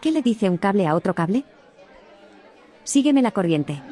¿Qué le dice un cable a otro cable? Sígueme la corriente.